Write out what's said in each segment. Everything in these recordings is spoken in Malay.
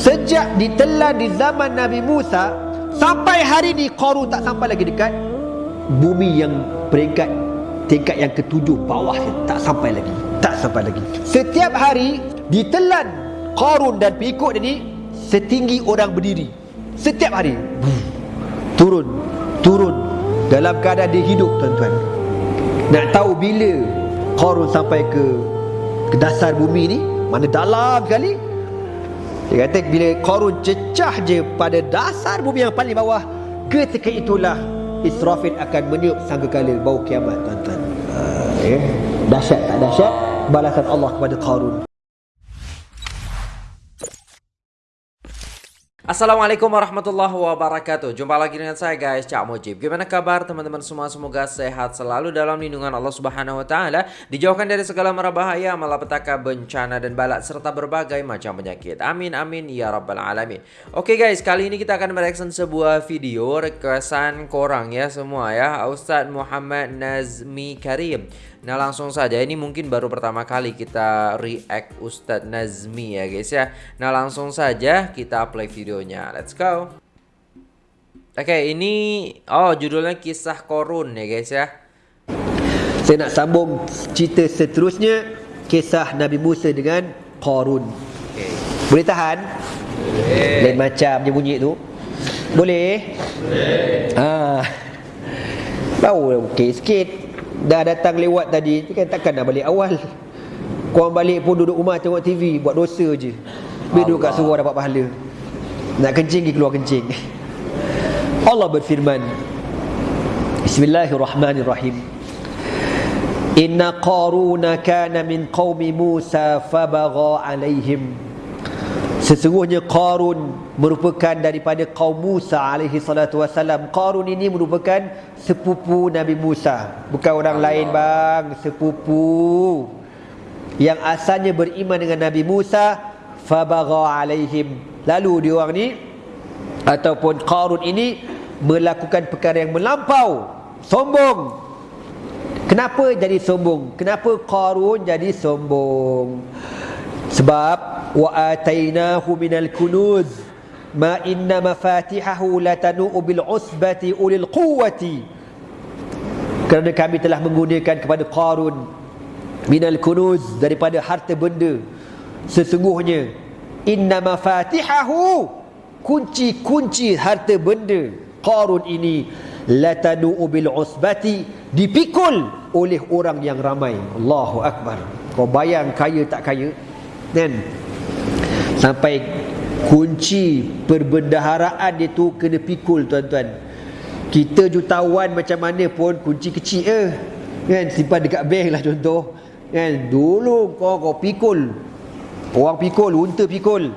Sejak ditelan di zaman Nabi Musa Sampai hari ni Qarun tak sampai lagi dekat Bumi yang peringkat Tingkat yang ketujuh bawah Tak sampai lagi Tak sampai lagi. Setiap hari ditelan Qarun dan pengikut ini Setinggi orang berdiri. Setiap hari Turun Turun Dalam keadaan dia hidup tuan-tuan. Nak tahu bila Qarun sampai ke Ke dasar bumi ni? Mana dalam sekali Dia kata bila Qarun cecah je Pada dasar bumi yang paling bawah Ketika itulah Israfil akan meniup sangkakala bau kiamat tuan-tuan. Uh? Dahsyat tak dahsyat? Balasan Allah kepada Qarun Assalamualaikum warahmatullahi wabarakatuh. Jumpa lagi dengan saya guys Cak Mujib. Gimana kabar teman-teman semua? Semoga sehat selalu dalam lindungan Allah subhanahu wa ta'ala. Dijauhkan dari segala mara bahaya Malapetaka, bencana dan balak Serta berbagai macam penyakit. Amin amin ya rabbal alamin. Oke guys kali ini kita akan mereaction sebuah video Requestan korang ya semua ya. Ustadz Muhammad Nazmi Karim. Nah langsung saja. Ini mungkin baru pertama kali kita react Ustadz Nazmi ya guys ya. Nah langsung saja kita play videonya Let's go. Oke okay, ini Oh judulnya kisah korun ya guys ya. Saya nak sambung cerita seterusnya Kisah Nabi Musa dengan korun. Okay. Boleh tahan? Boleh. Lain macam dia bunyi tu. Boleh? Boleh. Ah, Baru okey sikit. Dah datang lewat tadi kan takkan nak balik awal. Korang balik pun duduk rumah tengok TV buat dosa je. Bila duduk kat surau dapat pahala nak kencing pergi keluar kencing Allah berfirman Bismillahirrahmanirrahim Inna qaruna kana min qawmi Musa fabagha alaihim Sesungguhnya Qarun merupakan daripada kaum Musa alaihi salatu wasalam. Qarun ini merupakan sepupu Nabi Musa. Bukan orang lain bang, sepupu. Yang asalnya beriman dengan Nabi Musa fabagha alaihim. Lalu dia orang ni ataupun Qarun ini melakukan perkara yang melampau, sombong. Kenapa jadi sombong? Kenapa Qarun jadi sombong? Sebab wa atainahu minal kunuz ma inna mafatihahu latanu bil usbati ulil quwwati kerana kami telah menggunakan kepada Qarun minal kunuz daripada harta benda sesungguhnya inna mafatihahu kunci-kunci harta benda Qarun ini latanu bil usbati dipikul oleh orang yang ramai Allahu akbar kau bayang kaya tak kaya kan Sampai kunci perbendaharaan dia tu kena pikul tuan-tuan. Kita jutawan macam mana pun kunci kecil eh. Kan simpan dekat bank lah contoh. Kan dulu kau kau pikul. Orang pikul, unta pikul.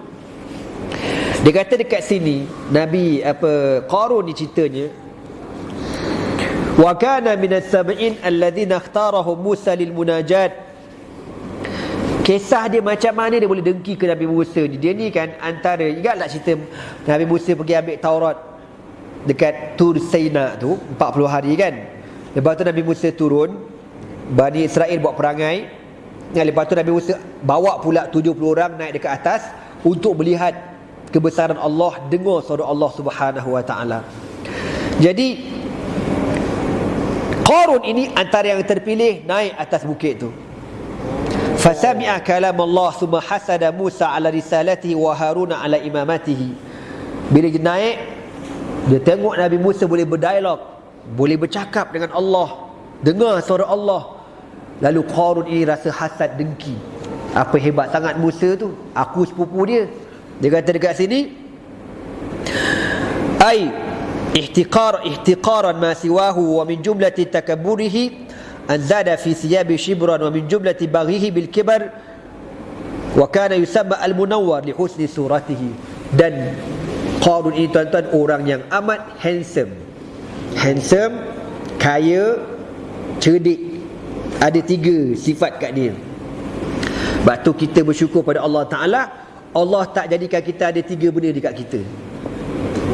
Dia kata dekat sini Nabi apa Qarun ni ceritanya Wa kana min as-sab'in alladhina ikhtarahum Musa lil munajat Kisah dia macam mana dia boleh dengki ke Nabi Musa ni. Dia ni kan antara, ingat tak cerita Nabi Musa pergi ambil Taurat dekat Tur Saina tu, 40 hari kan. Lepas tu Nabi Musa turun, Bani Israel buat perangai. Lepas tu Nabi Musa bawa pula 70 orang naik dekat atas untuk melihat kebesaran Allah, dengar suara Allah Subhanahu Wa Taala. Jadi Qarun ini antara yang terpilih naik atas bukit tu. Fasami'a kalam Allah Suma hasada Musa ala risalatihi Wa Haruna ala imamatihi Bila dia naik Dia tengok Nabi Musa boleh berdialog Boleh bercakap dengan Allah Dengar suara Allah Lalu Qarun ini rasa hasad dengki. Apa hebat sangat Musa tu. Aku sepupu dia. Dia kata dekat sini Ay Ihtiqar Ihtiqaran ma siwahu Wa min jumlati takaburihi Anzada fi siyabi shibran Wa min jumlati baghihi bil kibar Wa kana yusamma al-munawwar Li husni suratihi. Dan Qarun ini tuan-tuan Orang yang amat handsome. Handsome Kaya Cerdik ada tiga sifat kat dia sebab tu kita bersyukur pada Allah Ta'ala Allah tak jadikan kita ada tiga benda dekat kita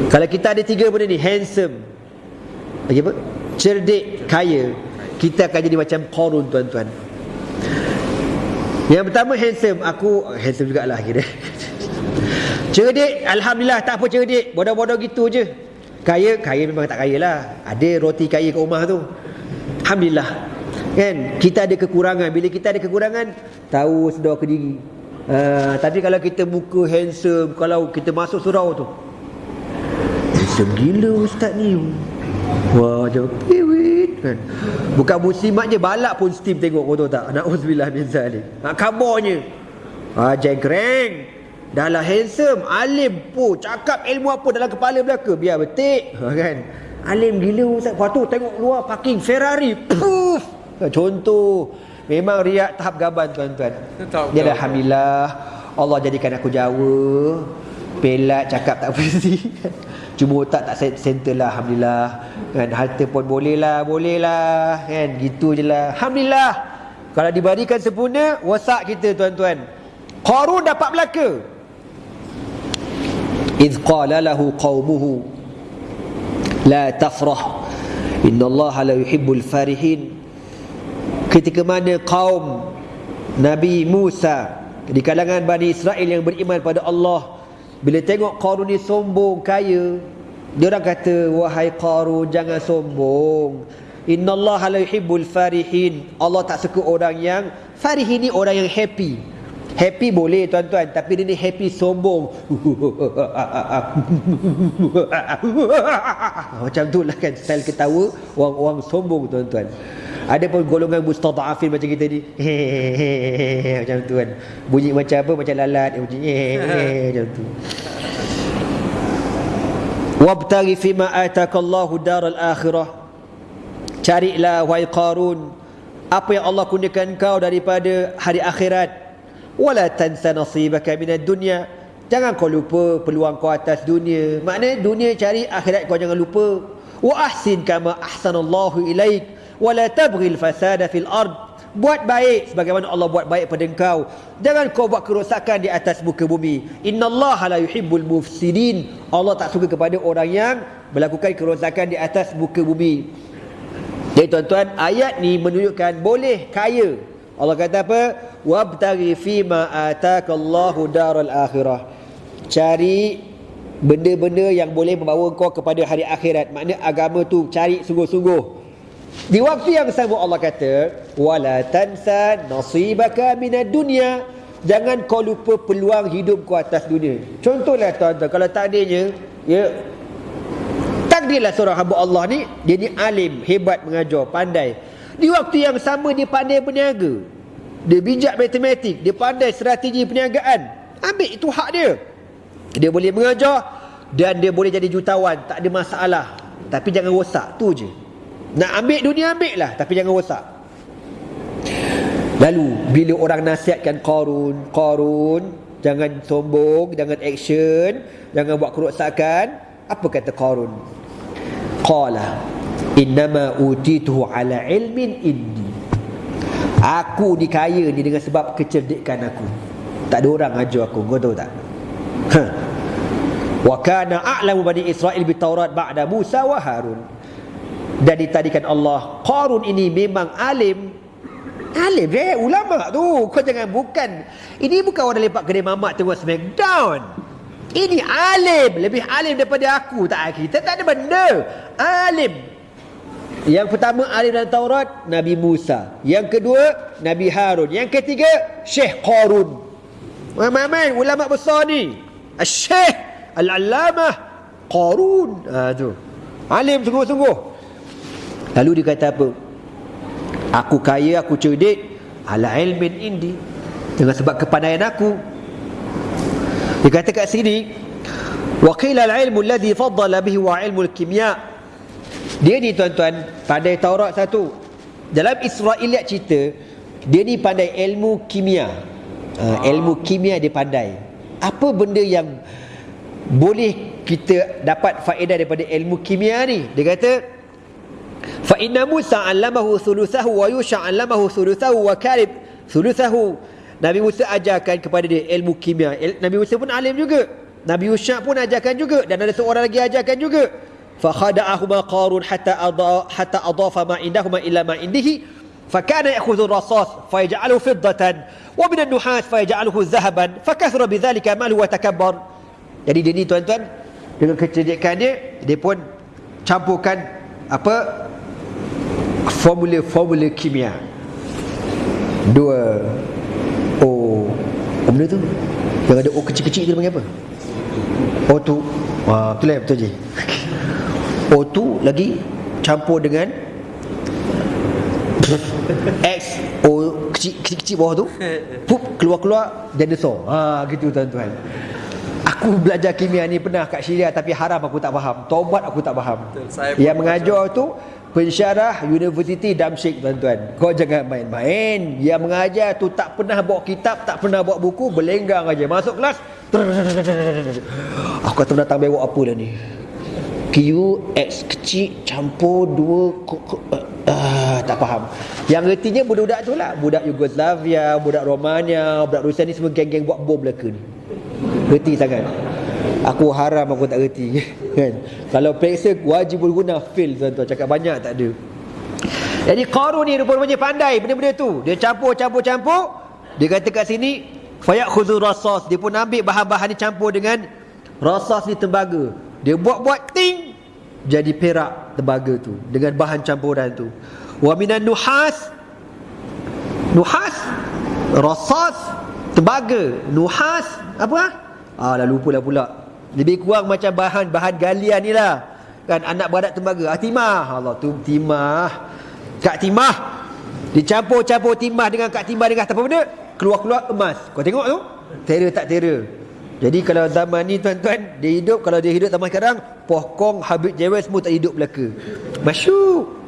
kalau kita ada tiga benda ni handsome lagi apa? cerdik, kaya kita akan jadi macam Qarun tuan-tuan. Yang pertama handsome, aku handsome jugalah kira. Cerdik, Alhamdulillah tak apa cerdik. Bodoh-bodoh gitu je. Kaya, kaya memang tak kaya lah. Ada roti kaya kat rumah tu. Alhamdulillah. Kan? Kita ada kekurangan. Bila kita ada kekurangan, tahu sedar ke diri. Uh, tapi kalau kita muka handsome, kalau kita masuk surau tu. Handsome gila ustaz ni. Wah, jauh piwit kan. Bukan musimat je, balak pun steam tengok kau tahu tak? Na'udzubillah min zalim. Ha, kabarnya. Ha, jengkreng. Dah lah handsome Alim pun Cakap ilmu apa dalam kepala belaka Biar betik ha, kan Alim gila Ustaz Lepas tu tengok luar Parking Ferrari Puff Contoh Memang riak tahap gaban tuan-tuan. Dia dah Alhamdulillah Allah jadikan aku jawa. Pelat cakap tak pasti Cuma otak tak center lah Alhamdulillah. Kan, Harta pun boleh lah Boleh lah. Kan, Gitu je lah. Alhamdulillah. Kalau diberikan sempurna Wasak kita tuan-tuan. Qarun dapat belaka. Iz qala lahu qawmuhu La tafrah Inna Allah la yuhibbul farihin ketika mana kaum Nabi Musa di kalangan Bani Israel yang beriman pada Allah bila tengok Qarun ni sombong kaya dia orang kata wahai Qarun jangan sombong. Innallaha la yuhibbul farihin. Allah tak suka orang yang farihin ni orang yang happy Happy boleh tuan-tuan. Tapi dia ni happy sombong. Macam tu lah kan Style ketawa Orang-orang sombong tuan-tuan. Ada pun golongan mustada'afin macam kita ni. Macam tu kan. Bunyi macam apa? Macam lalat. Bunyi Macam tu. Wabtari fima atakallahu daral akhirah. Carilah wahai Qarun Apa yang Allah kurniakan kau daripada hari akhirat wala tansa nasibaka minad dunya. Jangan kau lupa peluang kau atas dunia. Maknanya dunia cari akhirat kau jangan lupa. Wa ahsin kama ahsanallahu ilaik. Wala tabghil fasada fil ard. Buat baik sebagaimana Allah buat baik pada engkau. Jangan kau buat kerosakan di atas muka bumi. Innallaha la yuhibbul mufsidin. Allah tak suka kepada orang yang melakukan kerosakan di atas muka bumi. Jadi tuan-tuan ayat ni menunjukkan boleh kaya Allah kata apa? Wabtaghi fima atakallahu daral akhirah. Cari benda-benda yang boleh membawa kau kepada hari akhirat. Makna agama tu cari sungguh-sungguh. Di waktu yang sama Allah kata wala tansa nasibaka minad dunya. Jangan kau lupa peluang hidup kau atas dunia. Contohlah tuan-tuan kalau takdirnya ya takdirlah seorang hamba Allah ni ni alim hebat mengajar pandai di waktu yang sama dia pandai berniaga dia bijak matematik, dia pandai strategi perniagaan. Ambil itu hak dia. Dia boleh mengajar dan dia boleh jadi jutawan, tak ada masalah. Tapi jangan rosak, tu je. Nak ambil dunia ambil lah, tapi jangan rosak. Lalu bila orang nasihatkan Qarun, Qarun jangan sombong, jangan action, jangan buat kerosakan, apa kata Qarun? Qala innama utituhu ala ilmin indi Aku ni kaya ni dengan sebab kecerdikan aku. Tak ada orang ajar aku. Kau tahu tak? Wa kana a'lamu bani Israel bi Taurat ba'da Musa wa Harun. Dan ditadikan Allah, Qarun ini memang alim. Alim dia ulama tu. Kau jangan bukan. Ini bukan orang lepak kedai mamak tengok smackdown. Ini alim, lebih alim daripada aku tak kita tak ada benda. Alim yang pertama alim dalam Taurat Nabi Musa. Yang kedua Nabi Harun. Yang ketiga Syekh Qarun. Main-main ulama besar ni. Syekh Al-Allamah Qarun. Ha tu. Alim sungguh-sungguh. Lalu dia kata apa? Aku kaya, aku cerdik ala ilmin indi. Dengan sebab kepandaian aku. Dia kata kat sini wa qila al-ilmu alladhi faddala bihi wa ilmu al-kimya' Dia ni tuan-tuan pandai Taurat satu. Dalam Israeliat cerita, dia ni pandai ilmu kimia. Uh, ilmu kimia dia pandai. Apa benda yang boleh kita dapat faedah daripada ilmu kimia ni? Dia kata fa inna Musa 'allamahu thuluthahu wa Yusha 'allamahu thuluthahu wa Kalib thuluthahu. Nabi Musa ajarkan kepada dia ilmu kimia. Nabi Musa pun alim juga. Nabi Yusha pun ajarkan juga dan ada seorang lagi ajarkan juga. فخدعهما قارون حتى أضاف حتى أضاف ما عندهما إلى ما عنده فكان يأخذ الرصاص فيجعله فضة ومن النحاس فيجعله ذهبا فكثر بذلك ماله وتكبر Jadi dia ni tuan-tuan dengan kecerdikan dia dia pun campurkan apa formula-formula kimia. Dua O Apa benda tu? Yang ada O kecil-kecil tu panggil apa? O tu Wah, betul lah betul je O tu lagi campur dengan X O kecil-kecil bawah tu. Pup keluar-keluar dinosaur Ha gitu tuan-tuan. Aku belajar kimia ni pernah kat Syria Tapi haram aku tak faham. Taubat aku tak faham. Yang mengajar tu Pensyarah University Damsyik tuan-tuan. Kau jangan main-main. Yang mengajar tu tak pernah bawa kitab Tak pernah bawa buku Berlenggang aja. Masuk kelas Aku kata datang bawa apa dah ni Q X kecil Campur dua uh, Tak faham. Yang retinya budak-budak tu lah. Budak Yugoslavia Budak Romania Budak Rusia ni semua geng-geng buat bom belaka ni. Reti sangat. Aku haram aku tak reti kan? Kalau periksa wajib berguna Fail tuan-tuan. Cakap banyak tak ada. Jadi Qarun ni rupanya pandai Benda-benda tu. Dia campur-campur-campur Dia kata kat sini Fayak khuzu rasas. Dia pun ambil bahan-bahan ni campur dengan Rasas ni tembaga Dia buat-buat ting Jadi perak tembaga tu Dengan bahan campuran tu. Wa minan nuhas Nuhas Rasas Tembaga Nuhas Apa? Ah, dah lupa lah pula. Lebih kurang macam bahan-bahan galian ni lah. Kan anak beradak tembaga ah, Timah. Allah tu timah. Kak timah. Dicampur-campur timah dengan kak timah dengan apa benda? Keluar-keluar emas. Kau tengok tu? Terror tak terror Jadi kalau zaman ni tuan-tuan Dia hidup Kalau dia hidup zaman sekarang Pohkong Habib Jewel semua tak hidup belaka. Masyuk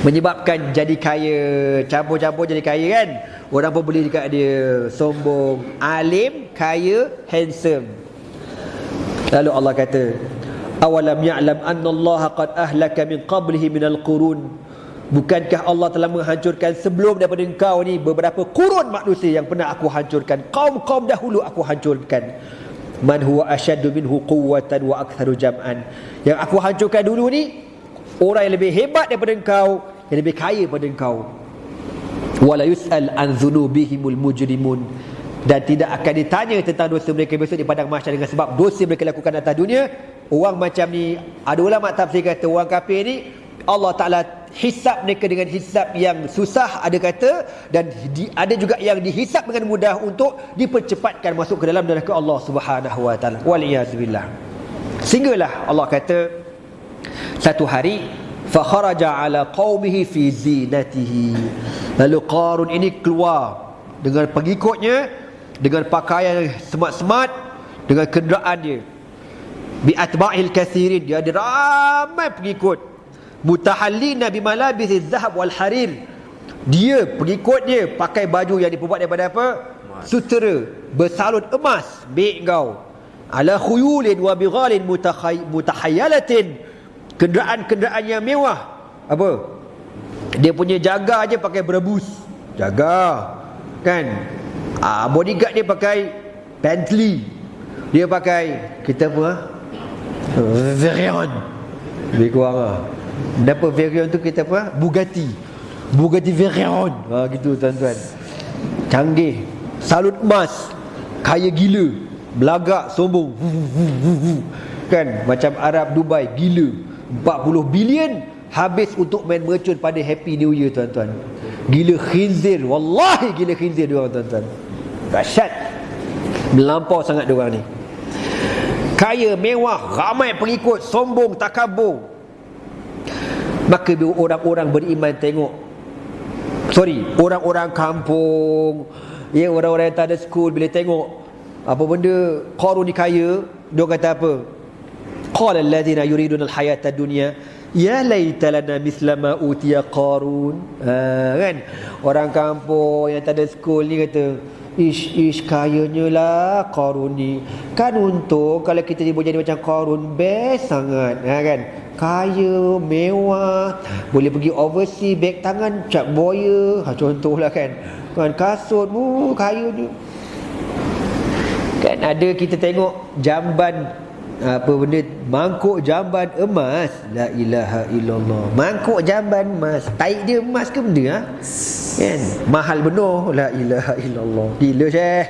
Menyebabkan jadi kaya. Campur-campur jadi kaya kan? Orang pun beli dekat dia. Sombong. Alim Kaya Handsome. Lalu Allah kata, "Awalam ya'lam anna Allah qad ahlaka min qablihi min al-qurun?" Bukankah Allah telah menghancurkan sebelum daripada engkau ni beberapa kurun manusia yang pernah aku hancurkan. Kaum-kaum dahulu aku hancurkan. Man huwa ashaddu minhu quwwatan wa aktharu jam'an. Yang aku hancurkan dulu ni orang yang lebih hebat daripada engkau, yang lebih kaya daripada engkau. Wala yus'al an dhunubihimul mujrimun dan tidak akan ditanya tentang dosa mereka besok di padang mahsyar dengan sebab dosa mereka lakukan atas dunia orang macam ni ada ulama tafsir kata orang kafir ni Allah Taala hisap mereka dengan hisap yang susah ada kata dan di, ada juga yang dihisap dengan mudah untuk dipercepatkan masuk ke dalam neraka Allah Subhanahu wa taala. Waliyazubillah sehinggalah Allah kata satu hari fa kharaja ala qaumihi fi zinatihi. Lalu qarun ini keluar dengan pengikutnya dengan pakaian semat-semat dengan kenderaan dia. Bi atba'il kathirin dia ada ramai pengikut mutahallina bi malabis zahab wal harir. Dia pengikut dia pakai baju yang dibuat daripada apa? Sutera. Bersalut emas. Baik kau ala khuyulin wa bighalin mutahayyalatin. Kenderaan-kenderaan yang mewah. Apa? Dia punya jaga aja pakai berebus. Jaga. Kan? Ah, bodyguard dia pakai Bentley. Dia pakai kita apa? Ah? Veyron. Lebih kurang ah. Dapat Veyron tu kita apa? Bugatti. Bugatti Veyron. Ha gitu tuan-tuan. Canggih. Salut emas. Kaya gila. Belagak sombong. Kan macam Arab Dubai gila. 40 bilion habis untuk main mercun pada Happy New Year tuan-tuan. Gila khinzir. Wallahi gila khinzir dia tuan-tuan. Dahsyat Melampau sangat dia orang ni Kaya, mewah, ramai pengikut Sombong, takabur Maka orang-orang beriman tengok Sorry Orang-orang kampung Ya orang-orang yang tak ada school Bila tengok Apa benda Qarun ni kaya Dia kata apa? Qala alladhina yuridun al-hayata dunia Ya laita lana misla ma utiya Qarun. Ha, kan? Orang kampung yang tak ada school ni kata Ish ish kayanya lah Qarun ni. Kan untuk Kalau kita jadi macam Qarun Best sangat ha, kan Kaya Mewah Boleh pergi overseas Beg tangan Cap boya. Ha, Contohlah kan. Kan kasut uh, Kaya ni. Kan ada kita tengok Jamban apa benda mangkuk jamban emas. La ilaha illallah. Mangkuk jamban emas. Taik dia emas ke benda ha? Kan? Mahal benar la ilaha illallah. Gila syekh.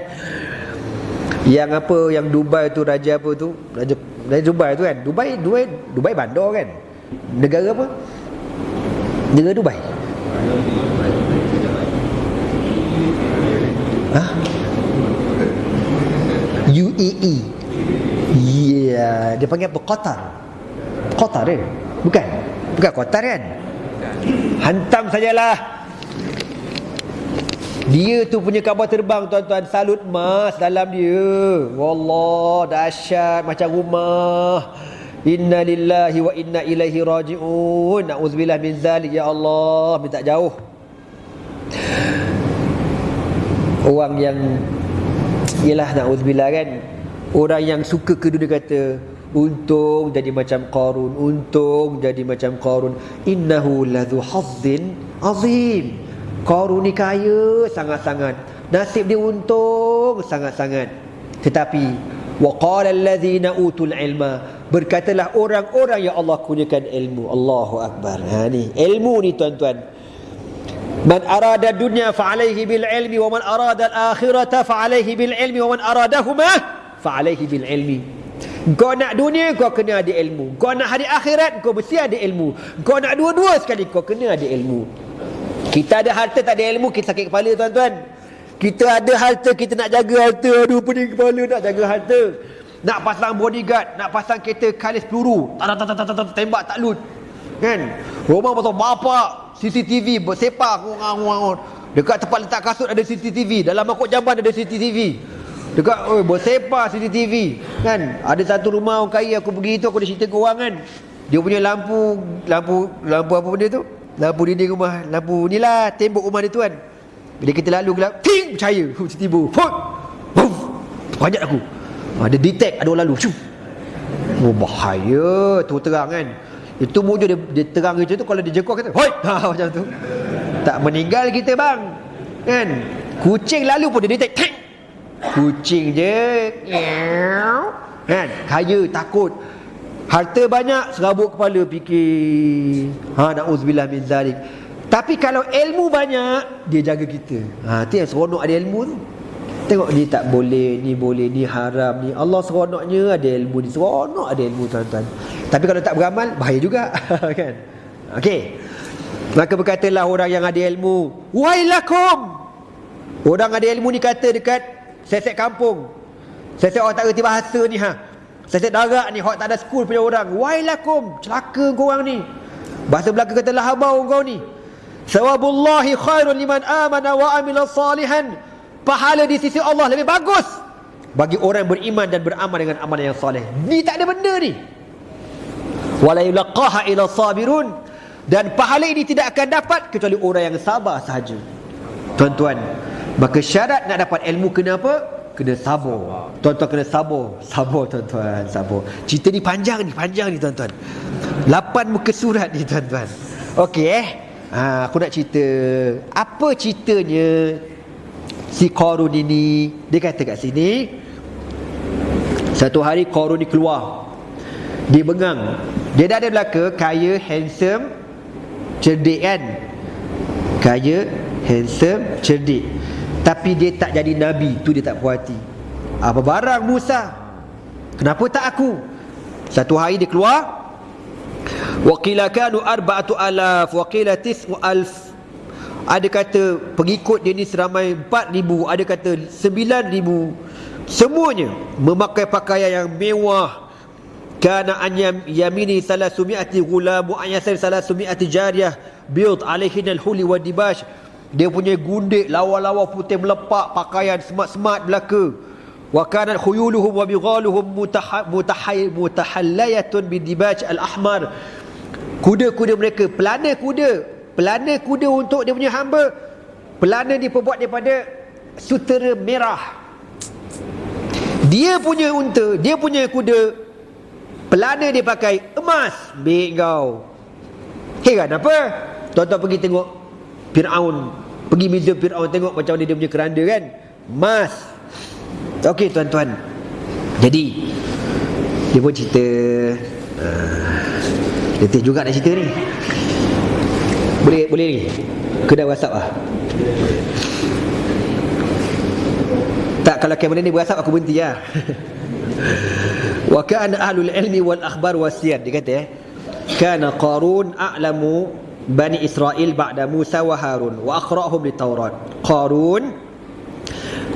Yang apa yang Dubai tu raja apa tu? Raja Raja Dubai tu kan. Dubai Dubai Dubai bandar kan. Negara apa? Negara Dubai. Ha? UAE. Yeah. dia panggil apa? Qatar. Qatar eh? Bukan. Bukan Qatar kan? Hantam sajalah. Dia tu punya kabar terbang tuan-tuan. Salut mas dalam dia. Wallah dahsyat macam rumah. Inna lillahi wa inna ilaihi raji'un. Na'udzubillah min zalik Ya Allah. Minta jauh. Orang yang Yelah na'udzubillah kan. Orang yang suka ke dunia kata Untung jadi macam Qarun Untung jadi macam Qarun. Innahu ladhu hazzin azim Qarun ni kaya sangat-sangat. Nasib dia untung sangat-sangat. Tetapi waqala allazina utul ilma berkatalah orang-orang yang Allah kurniakan ilmu. Allahu akbar. Ha ni ilmu ni tuan-tuan. Man arada dunya fa alaihi bil ilmi wa man arada al akhirata fa alaihi bil ilmi wa man aradahuma fa alaihi bil ilmi. Kau nak dunia kau kena ada ilmu. Kau nak hari akhirat kau mesti ada ilmu. Kau nak dua-dua sekali kau kena ada ilmu. Kita ada harta tak ada ilmu kita sakit kepala tuan-tuan. Kita ada harta kita nak jaga harta, aduh pening kepala nak jaga harta. Nak pasang bodyguard, nak pasang kereta kalis peluru, tak tak tak tak tembak tak lut. Kan? Rumah pasal bapak CCTV bersepak. Dekat tempat letak kasut ada CCTV, dalam makuk jamban ada CCTV. Dekat oi bersepak CCTV. Kan? Ada satu rumah orang kaya aku pergi tu aku ada cerita ke orang kan. Dia punya lampu lampu lampu apa benda tu? Lampu dinding rumah. Lampu ni lah Tembok rumah dia tuan Bila kita lalu gelap Ting Percaya. Tiba-tiba Panjat aku. Ada ha, detect Ada orang lalu. Shoo. Oh bahaya. Tu terang kan. Itu mujur dia, dia terang macam tu Kalau dia jengkok kita Hoi! Ha, Macam tu. Tak meninggal kita bang. Kan? Kucing lalu pun dia detect Ting! Kucing je. Kan? Kaya takut Harta banyak serabut kepala fikir. Ha nauzubillah min zalik. Tapi kalau ilmu banyak dia jaga kita. Ha tu yang seronok ada ilmu tu. Tengok ni tak boleh, ni boleh, ni haram ni. Allah seronoknya ada ilmu ni. Seronok ada ilmu tuan-tuan. Tapi kalau tak beramal bahaya juga kan. Okey. Maka berkatalah orang yang ada ilmu, "Wailakum." Orang ada ilmu ni kata dekat sesek kampung. Sesek orang tak reti bahasa ni ha. Saya darah ni hak tak ada school punya orang. Wailakum, celaka kau orang ni. Bahasa belaka kata lah habau kau ni. Sawabullahi khairun liman amana wa amila salihan. Pahala di sisi Allah lebih bagus bagi orang beriman dan beramal dengan amalan yang soleh. Ni tak ada benda ni. Wala yulqaha ila sabirun dan pahala ini tidak akan dapat kecuali orang yang sabar sahaja. Tuan-tuan, maka syarat nak dapat ilmu kenapa? Kena sabar. Tuan-tuan kena sabar. Sabar tuan-tuan, sabar. Cerita ni panjang ni, panjang ni tuan-tuan. Lapan muka surat ni tuan-tuan. Okey eh. Ha, aku nak cerita apa ceritanya si Qarun ini. Dia kata kat sini satu hari Qarun ni keluar. Dia bengang. Dia dah ada belaka kaya, handsome, cerdik kan? Kaya, handsome, cerdik. Tapi dia tak jadi Nabi tu dia tak puas hati. Apa barang Musa? Kenapa tak aku? Satu hari dia keluar Waqila kanu arba'atu alaf Waqila tis'u alf. Ada kata pengikut dia ni seramai empat ribu Ada kata sembilan ribu. Semuanya memakai pakaian yang mewah. Kana anyam yamini sumi'ati gulam Wa salah sumi'ati jariyah Bild alaihin al-huli wa dibash dia punya gundik lawa-lawa putih melepak pakaian semat-semat belaka. Wa kanat khuyuluhum wa bighaluhum mutahhay mutahallayatun bidibaj al-ahmar. Kuda-kuda mereka pelana kuda, pelana kuda untuk dia punya hamba. Pelana diperbuat daripada sutera merah. Dia punya unta, dia punya kuda pelana dia pakai emas. Baik kau. Heran apa? Tuan-tuan pergi tengok Fir'aun Pergi museum Fir'aun tengok macam mana dia punya keranda kan? Mas. Okey tuan-tuan. Jadi Dia pun cerita uh, Letih juga nak cerita ni. Boleh boleh ni? Kedai whatsapp lah Tak kalau kamera ni berasap aku berhenti ya. Wa kana ahlul ilmi wal akhbar wasiyar dia kata eh. Kana Qarun a'lamu Bani Israel ba'da Musa wa Harun wa aqra'hum li Taurat. Qarun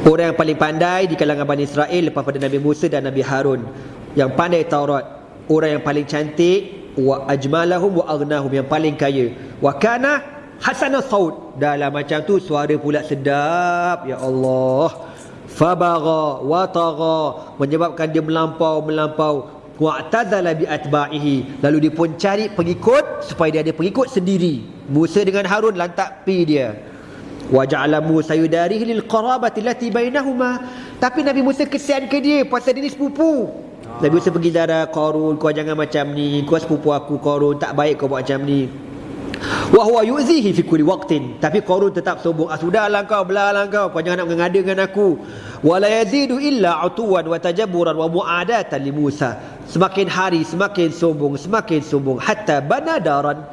orang yang paling pandai di kalangan Bani Israel lepas pada Nabi Musa dan Nabi Harun yang pandai Taurat. Orang yang paling cantik wa ajmalahum wa aghnahum yang paling kaya. Wa kana hasana saut dalam macam tu suara pula sedap ya Allah fabagha wa menyebabkan dia melampau wa'tazala bi atba'ihi. Lalu dia pun cari pengikut supaya dia ada pengikut sendiri. Musa dengan Harun lantak pi dia. Wa ja'ala Musa yudarihi lil qarabati allati bainahuma. Tapi Nabi Musa kesian ke dia? Pasal dia ni sepupu. Nabi Musa pergi darah Qarun kau jangan macam ni. Kau sepupu aku Qarun. Tak baik kau buat macam ni wa huwa yu'zihi fi kulli waqtin. Tapi Qarun tetap sombong. Ah sudahlah kau belalah kau. Kau jangan nak mengada dengan aku. Wa la yazidu illa utuwan wa tajabburan wa mu'adatan li Musa. Semakin hari semakin sombong semakin sombong. Hatta bana daran.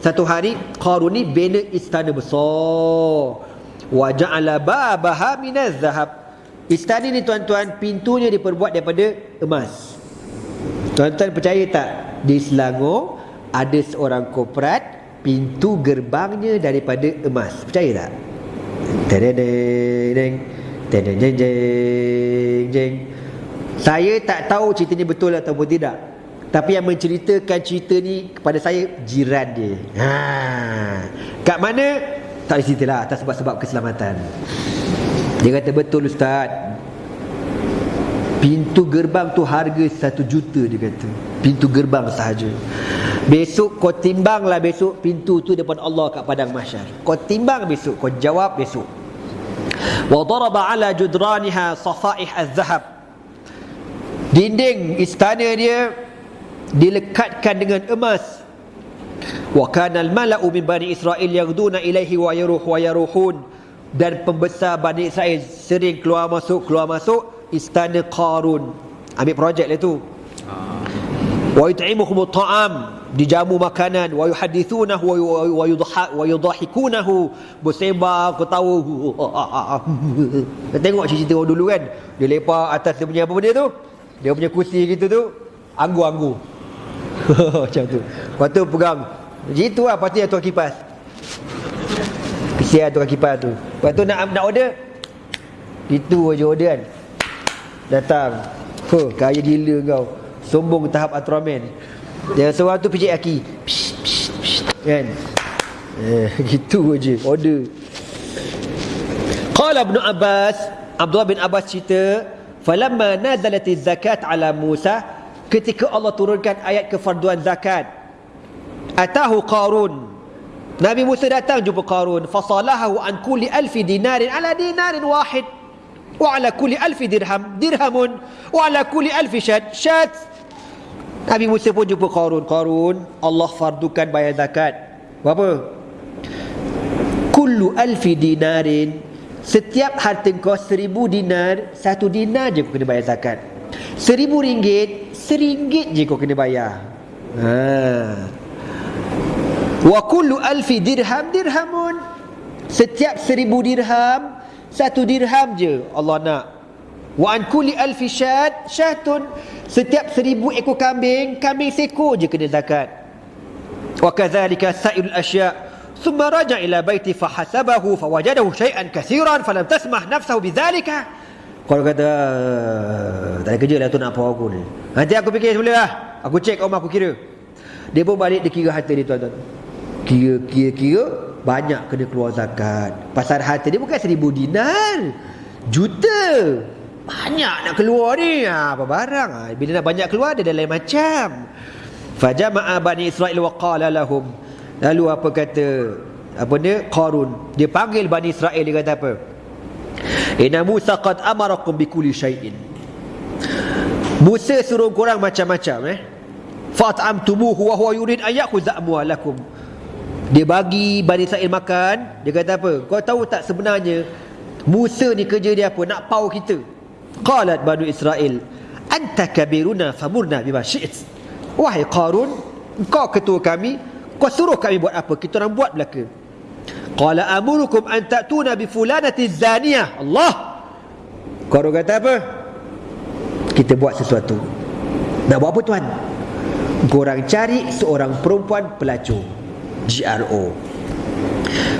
Satu hari Qarun ni bina istana besar. Wa ja'ala babaha min zahab. Istana ni tuan-tuan pintunya diperbuat daripada emas. Tuan-tuan percaya tak? Di Selangor ada seorang korporat pintu gerbangnya daripada emas. Percaya tak? Tadadeng, tadadeng, jeng. Saya tak tahu cerita ni betul ataupun tidak. Tapi yang menceritakan cerita ni kepada saya jiran dia. Ha. Kat mana? Tak ada cerita lah atas sebab-sebab keselamatan. Dia kata betul ustaz. Pintu gerbang tu harga satu juta dia kata. Pintu gerbang sahaja. Besok kau timbanglah besok pintu tu depan Allah kat padang mahsyar. Kau timbang besok, kau jawab besok. Wa daraba ala judraniha safaih az-zahab. Dinding istana dia dilekatkan dengan emas. Wa kana al-mala'u min bani Israil yaghduna ilaihi wa yaruh wa yaruhun dan pembesar Bani Israel sering keluar masuk keluar masuk istana Qarun ambil projek lah tu. Wa yut'imuhum at'am dijamu makanan. Wa yuhaddithunahu wa yudhha wa yudhahikunahu. Bersembang ketawa tengok cerita orang dulu kan. Dia lepak atas dia punya apa benda tu? Dia punya kursi gitu tu. Anggu-anggu. Macam tu. Lepas tu pegang. Gitu lah pasti tuan kipas. Kesian tuan kipas tu. Lepas tu nak, nak order? Itu aja order kan Datang Huh, kaya gila kau. Sombong tahap Ultraman. Yang seorang tu pijak kaki. Psh, psh, psh, Kan? Eh, Gitu aja Order. Qala Ibn Abbas. Abdullah bin Abbas cerita Falamma nazalati zakat ala Musa Ketika Allah turunkan ayat kefarduan zakat. Atahu Qarun. Nabi Musa datang jumpa Qarun. Fasalahu an kulli alfi dinarin ala dinarin wahid wa ala kulli alfi dirham dirhamun. Wa ala kulli alfi syat syat Nabi Musa pun jumpa Qarun. Qarun Allah fardukan bayar zakat. Berapa? Kullu alfi dinarin. Setiap harta kau seribu dinar Satu dinar je kau kena bayar zakat. Seribu ringgit Seringgit je kau kena bayar. Haa Wa kullu alfi dirham dirhamun. Setiap seribu dirham satu dirham je. Allah nak. Wa an kulli alfi syat syatun Setiap seribu ekor kambing Kambing seko je kena zakat. Wa kazalika sa'il asya' Thumma raja ila baiti fahasabahu Fawajadahu syai'an kathiran Falam tasmah nafsahu bidhalika Kalau kata Tak ada kerja lah tu nak apa aku ni. Nanti aku fikir sebelah lah. Aku cek rumah aku kira. Dia pun balik dia kira harta dia tuan-tuan. Kira, kira, kira banyak kena keluar zakat. Pasal harta dia bukan seribu dinar. Juta. Banyak nak keluar ni. Ha, apa barang? Ha, bila nak banyak keluar dia dah lain macam. Fajama'a bani israel wa qala lahum. Lalu apa kata apa dia qarun. Dia panggil bani israel dia kata apa? Inna musa qad amarakum bi kulli syai'in Musa suruh korang macam-macam eh. Fat'amtumuhu wa huwa yurid an ya'khudha amwalakum dia bagi Bani Israel makan. Dia kata apa? Kau tahu tak sebenarnya Musa ni kerja dia apa? Nak pau kita. Qalat Bani Israel Anta kabiruna famurna bima syi'it. Wahai Qarun Kau ketua kami Kau suruh kami buat apa? Kita orang buat belaka. Qala amurukum an ta'tuna bi fulanati zaniyah. Allah. Qarun kata apa? Kita buat sesuatu. Nak buat apa tuan? Korang cari seorang perempuan pelacur. GRO.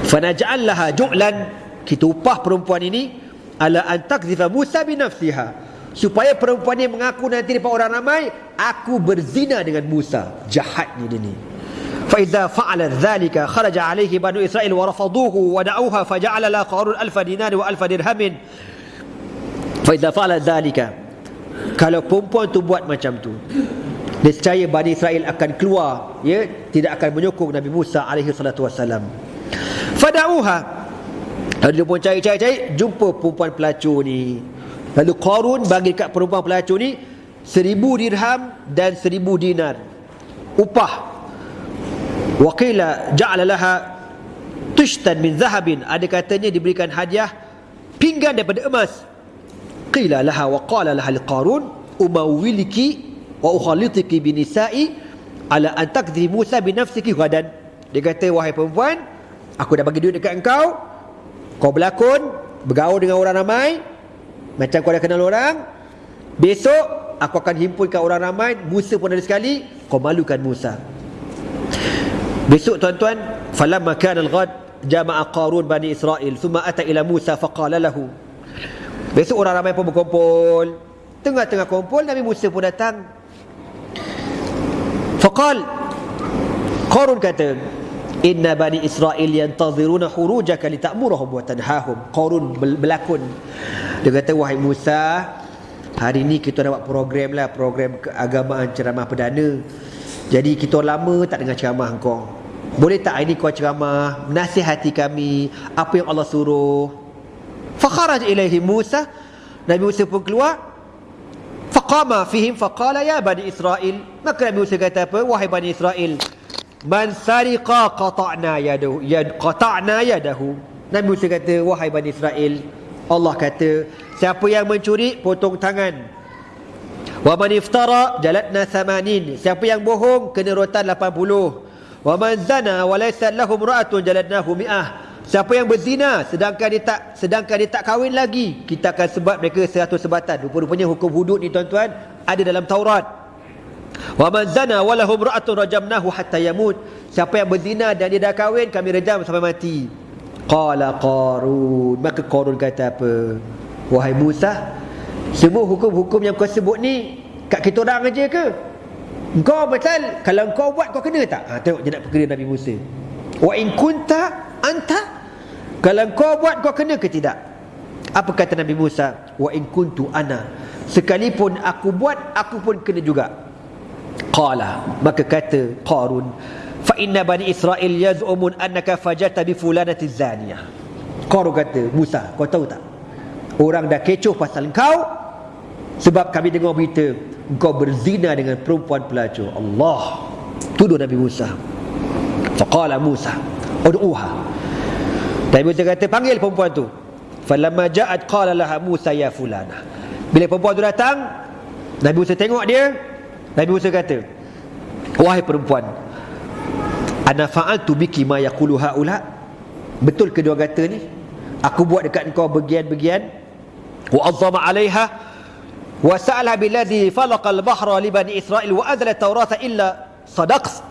Fanaj'al laha ju'lan kita upah perempuan ini ala an takzifa Musa bi nafsiha supaya perempuan ini mengaku nanti depan orang ramai aku berzina dengan Musa jahatnya dia ni فإذا فعل ذلك خرج عليه بنو إسرائيل ورفضوه ودعوها فجعل لا قارون ألف دينار وألف درهم فإذا فعل ذلك kalau perempuan tu buat macam tu nescaya Bani Israel akan keluar ya tidak akan menyokong Nabi Musa alaihi salatu wasalam fadauha. Lalu dia pun cari-cari Jumpa perempuan pelacur ni. Lalu Qarun bagi kat perempuan pelacur ni Seribu dirham dan seribu dinar. Upah. Waqila ja'ala laha Tushtan min zahabin. Ada katanya diberikan hadiah Pinggan daripada emas. Qila laha wa qala laha liqarun Umawiliki Wa ukhalitiki binisa'i Ala antakdhi Musa binafsiki ghadan. Dia kata wahai perempuan Aku dah bagi duit dekat engkau. Kau berlakon Bergaul dengan orang ramai. Macam kau dah kenal orang Besok Aku akan himpunkan orang ramai. Musa pun ada sekali Kau malukan Musa. Besok tuan-tuan falamma kana al-ghad jama'a Qarun bani Israel thumma ata ila Musa faqala lahu. Besok orang ramai pun berkumpul. Tengah-tengah kumpul Nabi Musa pun datang Faqal Qarun kata Inna bani Israel yantaziruna hurujaka litamurahum wa tanhahum. Qarun berlakon. Dia kata wahai Musa Hari ni kita buat program lah Program keagamaan ceramah perdana. Jadi kita lama tak dengar ceramah kau boleh tak ini kau ceramah? Nasihati kami Apa yang Allah suruh? Fakharaj ilaihi Musa. Nabi Musa pun keluar. Faqama fihim faqala ya Bani Israel Maka Nabi Musa kata apa Wahai Bani Israel Man sariqa qata'na yadahu yad, Qata'na yadahu Nabi Musa kata Wahai Bani Israel Allah kata Siapa yang mencuri Potong tangan Wa man iftara Jalatna samanin Siapa yang bohong Kena rotan 80 Wa man zana wa laysa lahu imra'atun jaladnahu mi'ah. Siapa yang berzina sedangkan dia tak sedangkan dia tak kahwin lagi, kita akan sebat mereka 100 sebatan. Rupa-rupanya hukum hudud ni tuan-tuan ada dalam Taurat. Wa man zana wa lahu imra'atun rajamnahu hatta yamut. Siapa yang berzina dan dia dah kahwin, kami rejam sampai mati. Qala Qarun. Maka Qarun kata apa? Wahai Musa, semua hukum-hukum yang kau sebut ni kat kita orang aja ke? Kau betul Kalau kau buat kau kena tak ha, Tengok je nak perkara Nabi Musa Wa in kunta anta Kalau kau buat kau kena ke tidak Apa kata Nabi Musa Wa in kuntu ana Sekalipun aku buat Aku pun kena juga Qala. Maka kata Qarun Fa inna bani Israel yaz'umun annaka fajata bi fulanati zaniyah Qarun kata Musa kau tahu tak? Orang dah kecoh pasal kau Sebab kami dengar berita engkau berzina dengan perempuan pelacur. Allah. Tuduh Nabi Musa. Faqala Musa ud'uha. Nabi Musa kata panggil perempuan tu. Falamma ja'at qala laha Musa ya fulana. Bila perempuan tu datang Nabi Musa tengok dia Nabi Musa kata, "Wahai perempuan, ana fa'altu biki ma yaqulu haula?" Betul kedua kata ni? Aku buat dekat engkau bagian-bagian, Wa azama 'alaiha wa sa'alha billadhi falaqal bahra li bani Israil wa azala tawrata illa sadaqt.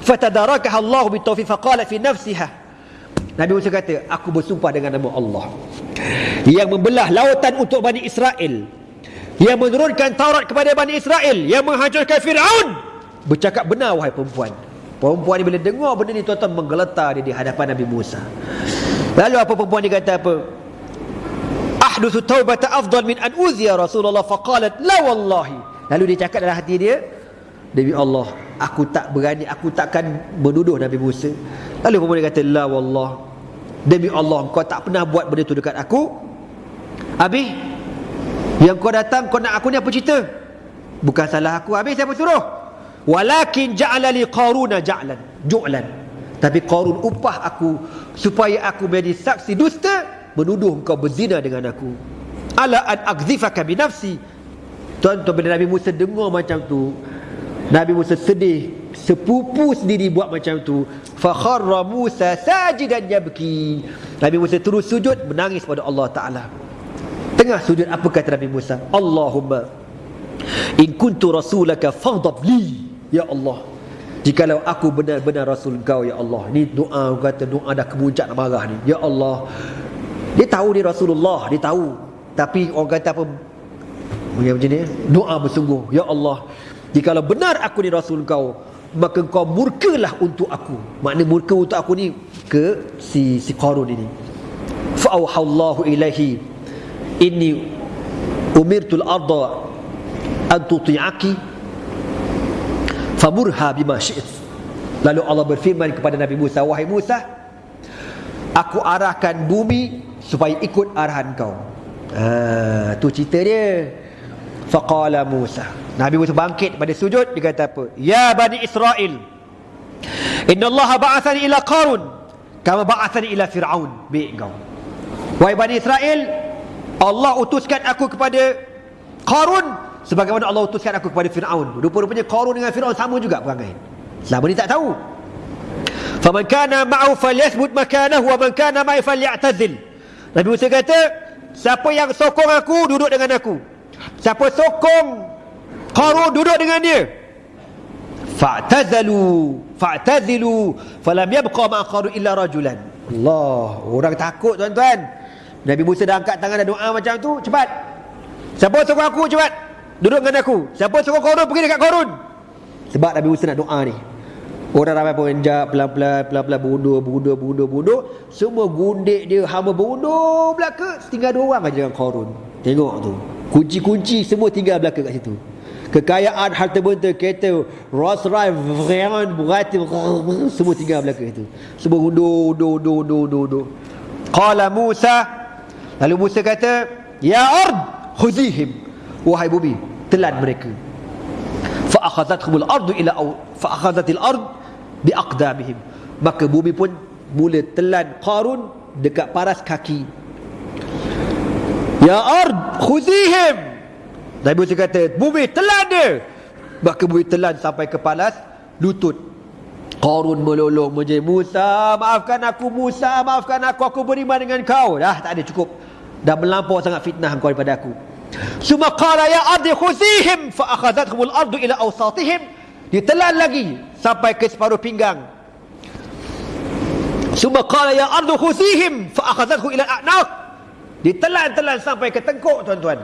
Fatadarakaha Allah bi tawfiq faqala fi nafsiha. Nabi Musa kata, aku bersumpah dengan nama Allah yang membelah lautan untuk Bani Israel yang menurunkan Taurat kepada Bani Israel. Yang menghancurkan Fir'aun. Bercakap benar wahai perempuan. Perempuan ni bila dengar benda ni tuan-tuan menggeletar dia di hadapan Nabi Musa. Lalu apa perempuan ni kata apa? Ahduthu taubata afdal min an Rasulullah faqalat la wallahi. Lalu dia cakap dalam hati dia demi Allah aku tak berani aku takkan menuduh Nabi Musa. Lalu pemuda kata la wallah. Demi Allah kau tak pernah buat benda tu dekat aku. Habis yang kau datang kau nak aku ni apa cerita? Bukan salah aku. Habis siapa suruh? Walakin ja'ala li qaruna ja'lan. Ju'lan. Tapi qarun upah aku supaya aku menjadi saksi dusta menuduh kau berzina dengan aku. Ala an akzifaka bi nafsi. Tuan-tuan bila Nabi Musa dengar macam tu Nabi Musa sedih sepupu sendiri buat macam tu. Fa kharra Musa sajidan yabki. Nabi Musa terus sujud menangis pada Allah taala Tengah sujud apa kata Nabi Musa? Allahumma in kuntu rasulaka faghdab li ya Allah. Jikalau aku benar-benar rasul kau ya Allah. Ni doa kata doa dah kemuncak nak marah ni. Ya Allah. Dia tahu dia Rasulullah, dia tahu. Tapi orang kata apa? Macam ni, doa bersungguh. Ya Allah. Jikalau benar aku ni rasul kau, maka kau murkalah untuk aku. Makna murka untuk aku ni ke si si Qarun ini. Fa auhallahu ilaihi inni umirtul arda an tuti'aki famurha bima syi'it. Lalu Allah berfirman kepada Nabi Musa wahai Musa aku arahkan bumi supaya ikut arahan kau. Ha, tu cerita dia. Faqala Musa. Nabi Musa bangkit pada sujud dia kata apa? Ya bani Israel inna Allah ba'athani ila Qarun kama ba'athani ila Fir'aun. Baik kau. Wahai bani Israel Allah utuskan aku kepada Qarun sebagaimana Allah utuskan aku kepada Firaun. Rupa-rupanya Qarun dengan Firaun sama juga perangai. Selama ni tak tahu. Faman kana ma'u falyasbut makanahu wa man kana ma'i falyatazil. Nabi Musa kata, siapa yang sokong aku duduk dengan aku. Siapa sokong Qarun duduk dengan dia. Fa'tazalu fa'tazilu falam yabqa ma'a Qarun illa rajulan. Allah, orang takut tuan-tuan. Nabi Musa dah angkat tangan dan doa macam tu Cepat Siapa suruh aku cepat Duduk dengan aku Siapa suruh korun pergi dekat korun Sebab Nabi Musa nak doa ni Orang ramai pun enjak pelan-pelan pelan-pelan bundur bundur bundur bundur semua gundik dia hamba bundur belaka tinggal dua orang aja dengan korun. Tengok tu. Kunci-kunci semua tinggal belaka kat situ. Kekayaan harta benda kereta Rolls Royce Vreon Bugatti semua tinggal belaka itu. Semua bundur bundur bundur bundur bundur. Qala Musa Lalu Musa kata, "Ya ard, khuzihim." Wahai bumi, telan mereka. Fa akhadhathumul ardu ila aw fa ard bi aqdamihim. Maka bumi pun mula telan Qarun dekat paras kaki. Ya ard, khuzihim. Nabi Musa kata, "Bumi telan dia." Maka bumi telan sampai ke paras lutut. Qarun melolong menjadi Musa, maafkan aku Musa, maafkan aku, aku beriman dengan kau. Dah tak ada cukup dah melampau sangat fitnah kau daripada aku. Summa qala ya ardi khuzihim fa akhadhathum al-ardu ila awsatihim. Ditelan lagi sampai ke separuh pinggang. Summa qala ya ardu khuzihim fa akhadhathu ila al-a'naq ditelan-telan sampai ke tengkuk tuan-tuan.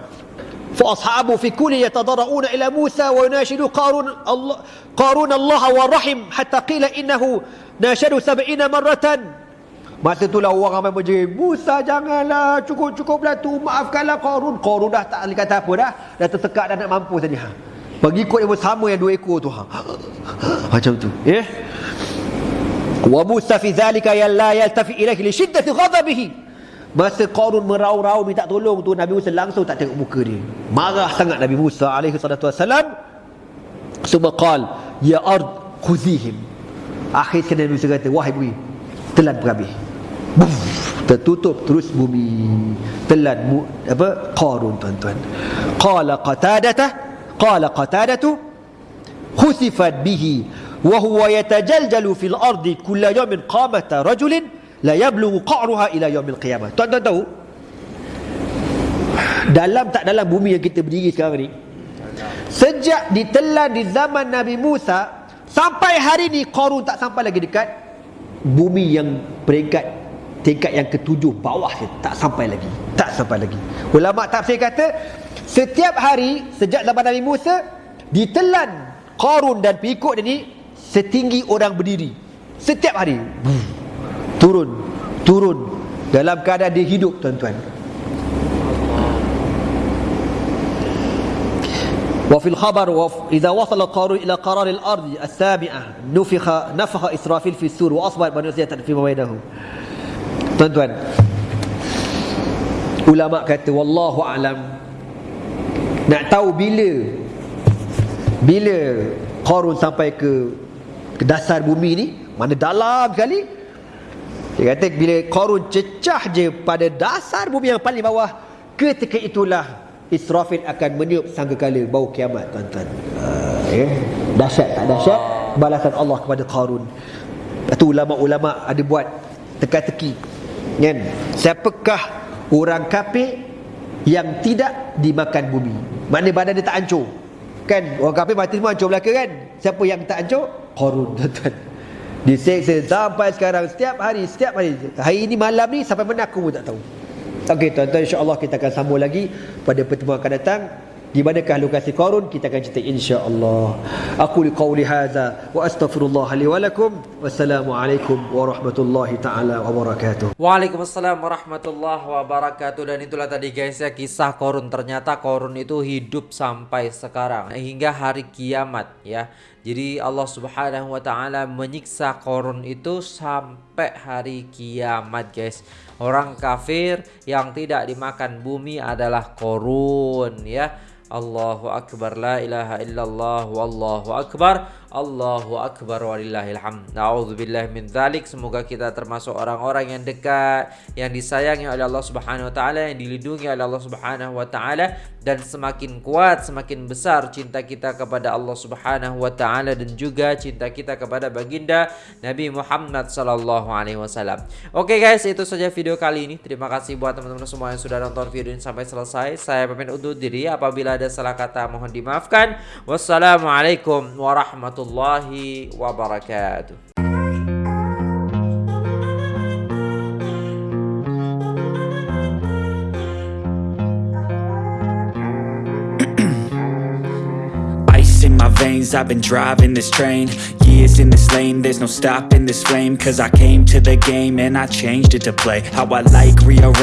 Fa ashabu fi kulli yatadarrauna ila Musa wa yunashidu qarun Allah qarun Allah wa rahim hatta qila innahu nashadu 70 marratan Masa itulah orang ramai berjerit Musa janganlah cukup-cukuplah tu Maafkanlah Qarun. Qarun dah tak boleh kata apa dah Dah tertekak dah nak mampu saja. Ha. Pengikut yang sama yang dua ekor tu ha. Macam tu. Eh? Wa Musa fi zalika yang la yaltafi ilahi li syiddati ghadabihi. Masa Qarun merau-rau minta tolong tu Nabi Musa langsung tak tengok muka dia. Marah sangat Nabi Musa alaihi salatu wassalam. Semua qal Ya ard khuzihim. Akhir sekali Nabi Musa kata Wahai bui Telan perhabis Buf, tertutup terus bumi. Telan mu, apa? Qarun tuan-tuan. Qala qatadata qala qatadatu khusifat bihi wa huwa yatajaljalu fil ardi kull yawmin qamata rajulin la yablughu qa'ruha ila yaumil qiyamah. Tuan-tuan tahu? Dalam tak dalam bumi yang kita berdiri sekarang ni sejak ditelan di zaman Nabi Musa sampai hari ni qarun tak sampai lagi dekat bumi yang peringkat tingkat yang ketujuh bawah dia tak sampai lagi tak sampai lagi ulama tafsir kata setiap hari sejak zaman Nabi Musa ditelan Qarun dan pengikut dia ni setinggi orang berdiri setiap hari turun turun dalam keadaan dia hidup tuan-tuan وفي الخبر إذا وصل قارون إلى قرار الأرض السابعة نفخ نفخ إسرافيل في السور وأصبحت بني إسرائيل فيما بينهم Tuan-tuan Ulama kata Wallahu alam Nak tahu bila Bila Qarun sampai ke Ke dasar bumi ni Mana dalam sekali Dia kata bila Qarun cecah je Pada dasar bumi yang paling bawah Ketika itulah Israfil akan meniup sangkakala bau kiamat tuan-tuan. Uh, eh? Dahsyat tak dahsyat balasan Allah kepada Qarun. Itu ulama-ulama ada buat teka-teki kan siapakah orang kafir yang tidak dimakan bumi. Maknanya badan dia tak hancur. Kan orang kafir mati semua hancur belaka kan? Siapa yang tak hancur? Qarun tuan-tuan. Diseksa sampai sekarang setiap hari, setiap hari. Hari ini malam ni sampai mana aku pun tak tahu. Okey tuan-tuan insya-Allah kita akan sambung lagi pada pertemuan akan datang. Di manakah lokasi Qarun kita akan cerita insya-Allah. Aku li qauli hadza wa astaghfirullah li wa lakum. Wassalamualaikum warahmatullahi taala wabarakatuh. Waalaikumsalam warahmatullahi wabarakatuh Dan itulah tadi guys ya kisah Korun Ternyata Korun itu hidup sampai sekarang Hingga hari kiamat ya Jadi Allah subhanahu wa ta'ala menyiksa Korun itu sampai hari kiamat guys Orang kafir yang tidak dimakan bumi adalah Korun ya Allahu Akbar. La ilaha illallah. Wallahu Akbar Allahu Akbar walillahil hamd. Min dzalik. Semoga kita termasuk orang-orang yang dekat, yang disayangi oleh Allah Subhanahu wa taala, yang dilindungi oleh Allah Subhanahu wa taala dan semakin kuat, semakin besar cinta kita kepada Allah Subhanahu wa taala dan juga cinta kita kepada baginda Nabi Muhammad sallallahu alaihi wasallam. Oke guys, itu saja video kali ini. Terima kasih buat teman-teman semua yang sudah nonton video ini sampai selesai. Saya pamit undur diri. Apabila ada salah kata mohon dimaafkan. Wassalamualaikum warahmatullahi warahmatullahi wabarakatuh. I've been driving this train. Years in this lane, there's no stopping this flame. Cause I came to the game and I changed it to play. How I like, rearrange